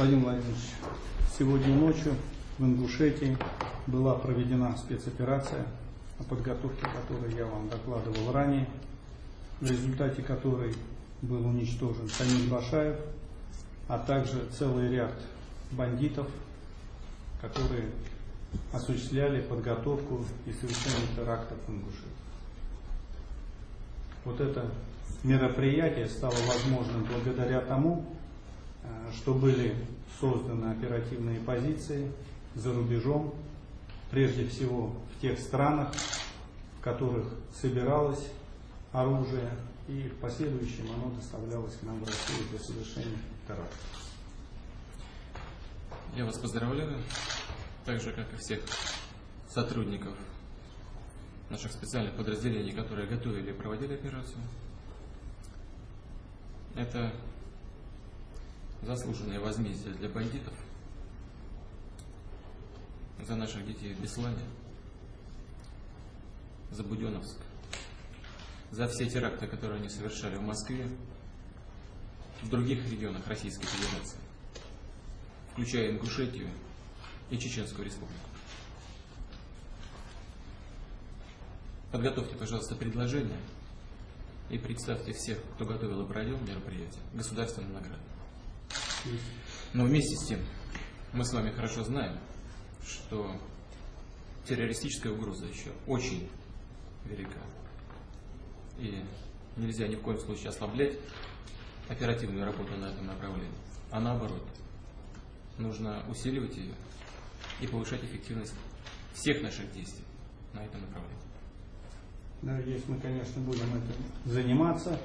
Владимир Владимирович, сегодня ночью в Ингушетии была проведена спецоперация, о подготовке которой я вам докладывал ранее, в результате которой был уничтожен Самир Башаев, а также целый ряд бандитов, которые осуществляли подготовку и совершение терактов в Ингушетии. Вот это мероприятие стало возможным благодаря тому, что были созданы оперативные позиции за рубежом, прежде всего в тех странах, в которых собиралось оружие, и в последующем оно доставлялось к нам в Россию для совершения терактов. Я вас поздравляю, так же, как и всех сотрудников наших специальных подразделений, которые готовили и проводили операцию. Это заслуженное возмездие для бандитов за наших детей в Беслане, за Буденовск, за все теракты, которые они совершали в Москве, в других регионах Российской Федерации, включая Ингушетию и Чеченскую Республику. Подготовьте, пожалуйста, предложение и представьте всех, кто готовил и проводил мероприятие, государственную награду. Но вместе с тем, мы с вами хорошо знаем, что террористическая угроза еще очень велика. И нельзя ни в коем случае ослаблять оперативную работу на этом направлении. А наоборот, нужно усиливать ее и повышать эффективность всех наших действий на этом направлении. Если мы, конечно, будем этим заниматься.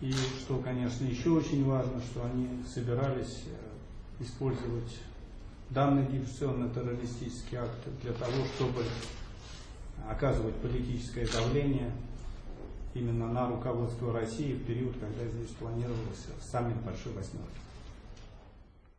И что, конечно, еще очень важно, что они собирались э, использовать данный диверсионно-террористический акт для того, чтобы оказывать политическое давление именно на руководство России в период, когда здесь планировался саммит Большой Восьмерки.